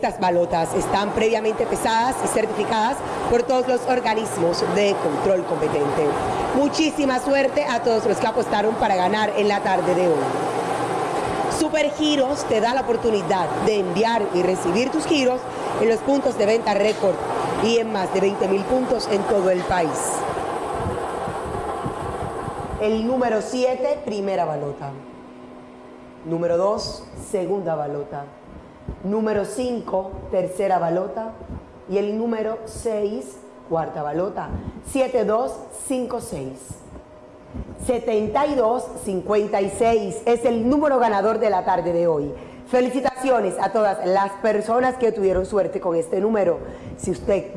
Estas balotas están previamente pesadas y certificadas por todos los organismos de control competente. Muchísima suerte a todos los que apostaron para ganar en la tarde de hoy. Supergiros te da la oportunidad de enviar y recibir tus giros en los puntos de venta récord y en más de 20 mil puntos en todo el país. El número 7, primera balota. Número 2, segunda balota. Número 5, tercera balota. Y el número 6, cuarta balota. 7, 2, 5, 6. 72, 56 es el número ganador de la tarde de hoy. Felicitaciones a todas las personas que tuvieron suerte con este número. Si usted